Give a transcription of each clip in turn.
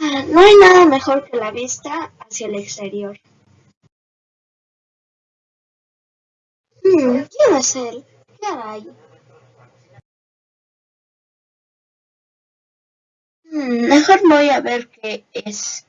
No hay nada mejor que la vista hacia el exterior. Hmm, ¿Quién es él? ¿Qué hay? Hmm, mejor voy a ver qué es.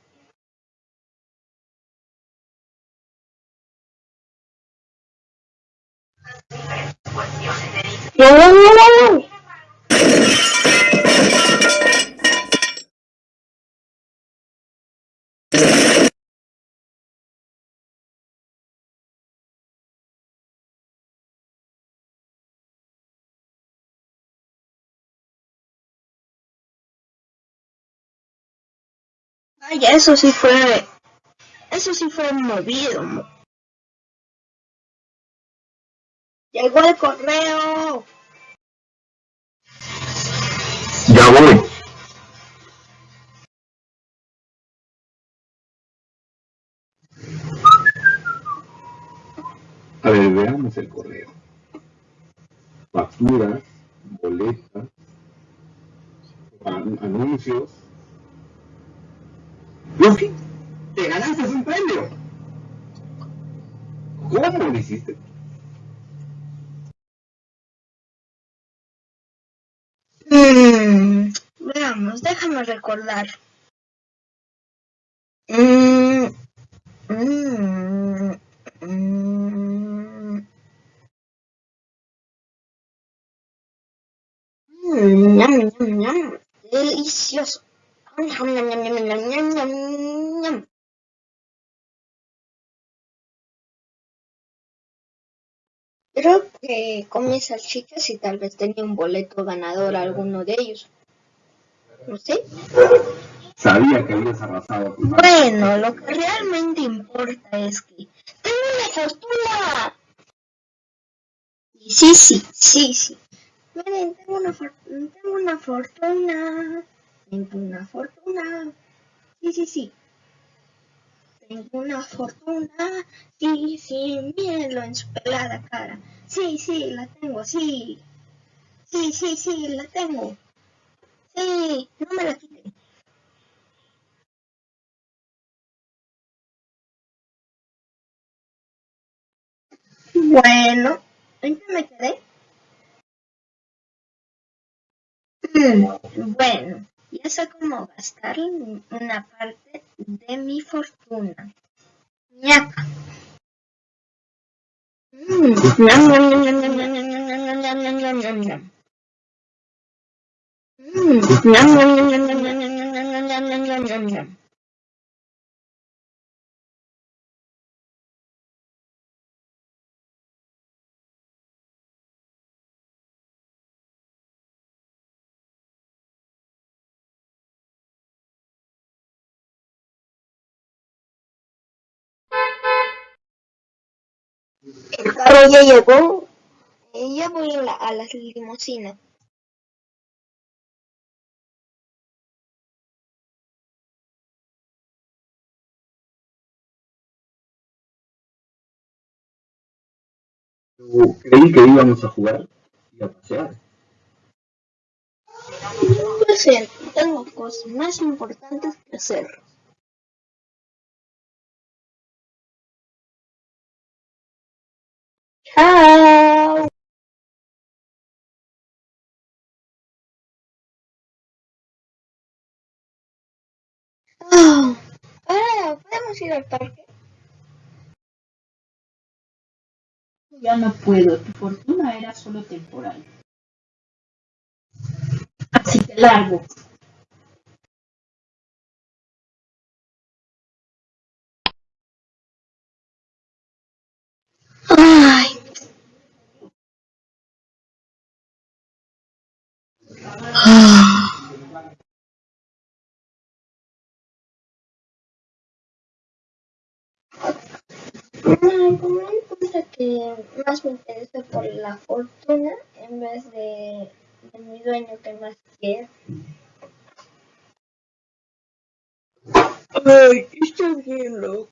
Ay, eso sí fue... Eso sí fue movido. Llegó el correo. Ya voy. A ver, veamos el correo. Facturas, boletas, anuncios. Luffy, te ganaste un premio. ¿Cómo lo hiciste? Mmm, veamos, déjame recordar. Mmm, mmm, mmm. Mmm, delicioso. Creo que comí salchichas y tal vez tenía un boleto ganador alguno de ellos. ¿No sé? Sabía que habías arrasado. Bueno, lo que realmente importa es que tengo una fortuna. Sí, sí, sí, sí. Miren, tengo una, tengo una fortuna. Tengo una fortuna. Sí, sí, sí. Tengo una fortuna. Sí, sí, mírenlo en su pelada cara. Sí, sí, la tengo, sí. Sí, sí, sí, la tengo. Sí, no me la quiten. Bueno, ¿en qué me quedé? Mm, bueno, ya sé cómo gastar una parte de mi fortuna. El carro ya llegó. Ya voy a, la, a las limusinas. Creí que íbamos a jugar y a pasear. Lo siento, tengo cosas más importantes que hacer. Chao. Oh, ahora podemos ir al parque. Ya no puedo, tu fortuna era solo temporal. Así que largo. Como me importa que más me interesa por la fortuna en vez de, de mi dueño que más quiere. Ay, está bien, loco.